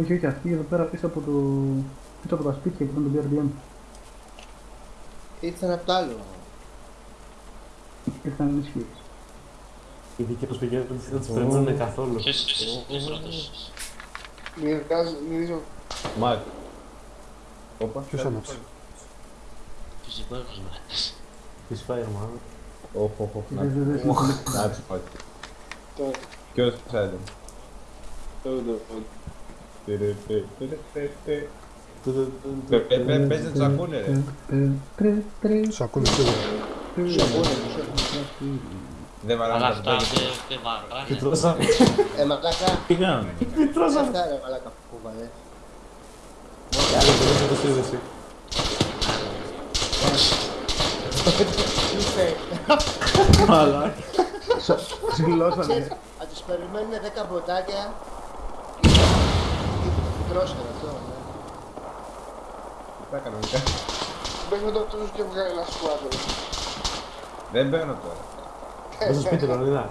Όχι, όχι, αυτή εδώ πέρα πίσω από το... πίσω από τα σπίτια που ήταν το BRDM. Ήρθαν απ' το άλλο. Ήρθαν ενισχύες. Οι δικοί τους πηγαίνουν δεν τους περιμένουν καθόλου. Ποιος είσαι ποιος πρώτος. Μυρκάζω, μυρίζω. Μάρκ. Όπα. Ποιος άναψε; Φυσικό έχω μάθει. Της Fireman. Οχ, οχ, οχ. Δεν δεν δεν Να τους πάει. Τώρα, Ποιος ξέρετε. τώρα, τώρα. Τε, τε, τε, τε, τε. Πε- πε- Παίζε τους ακούνε ρε. Τους ακούνε σίγουρα. Σου ακούνε, σου ακούνε. Δεν Αλλά βαράνε τα αυτά παιδιά. δεν δεν βαράνε. Και τρώσα. Ε, μαλάκα. Τι κάνουν. Αυτά ρε μαλάκα που κουβαλέ. Άλλο δεν είναι το σύνδεση. Ξυλώσανε. Αν τους περιμένουν 10 μποτάκια. Τρώσανε αυτό. ναι. Τα κανονικά. Μπες με το αυτός και βγάλει ένα σκουάδρο. Δεν μπαίνω τώρα. Μέσα στο σπίτι, Λονίδα.